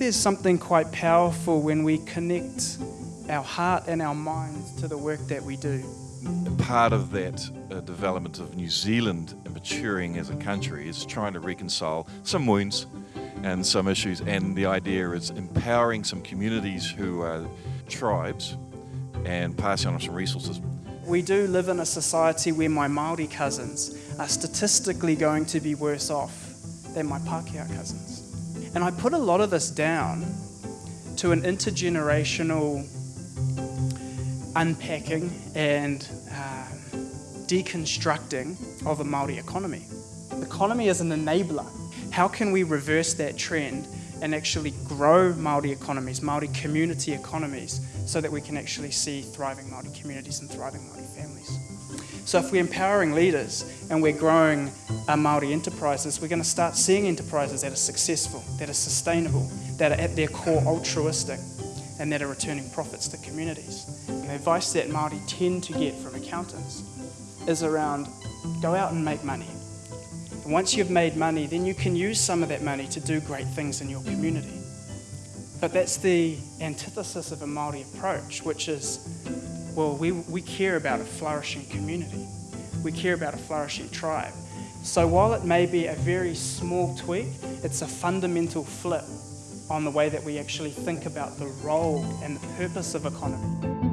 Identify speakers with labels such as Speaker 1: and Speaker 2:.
Speaker 1: there's something quite powerful when we connect our heart and our minds to the work that we do.
Speaker 2: Part of that uh, development of New Zealand and maturing as a country is trying to reconcile some wounds and some issues and the idea is empowering some communities who are tribes and passing on some resources.
Speaker 1: We do live in a society where my Māori cousins are statistically going to be worse off than my Pākehā cousins. And I put a lot of this down to an intergenerational unpacking and uh, deconstructing of a Māori economy. Economy is an enabler. How can we reverse that trend and actually grow Māori economies, Māori community economies, so that we can actually see thriving Māori communities and thriving Māori families. So if we're empowering leaders and we're growing our Māori enterprises, we're going to start seeing enterprises that are successful, that are sustainable, that are at their core altruistic, and that are returning profits to communities. And the advice that Māori tend to get from accountants is around go out and make money. And once you've made money, then you can use some of that money to do great things in your community. But that's the antithesis of a Māori approach, which is, well, we, we care about a flourishing community. We care about a flourishing tribe. So while it may be a very small tweak, it's a fundamental flip on the way that we actually think about the role and the purpose of economy.